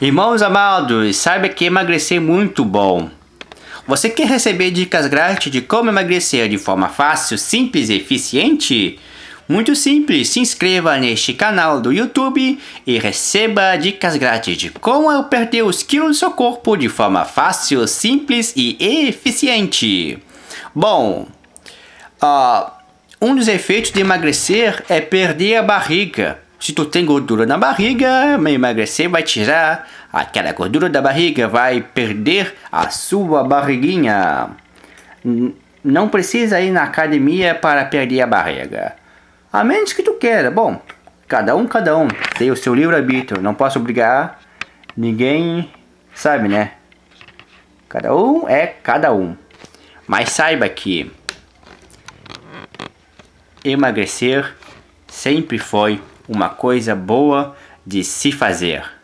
Irmãos amados, saiba que emagrecer é muito bom. Você quer receber dicas grátis de como emagrecer de forma fácil, simples e eficiente? Muito simples, se inscreva neste canal do YouTube e receba dicas grátis de como perder os quilos do seu corpo de forma fácil, simples e eficiente. Bom, uh, um dos efeitos de emagrecer é perder a barriga. Se tu tem gordura na barriga, emagrecer vai tirar aquela gordura da barriga, vai perder a sua barriguinha. Não precisa ir na academia para perder a barriga. A menos que tu queira. Bom, cada um, cada um. Tem o seu livre-arbítrio. Não posso obrigar ninguém, sabe, né? Cada um é cada um. Mas saiba que emagrecer sempre foi uma coisa boa de se fazer.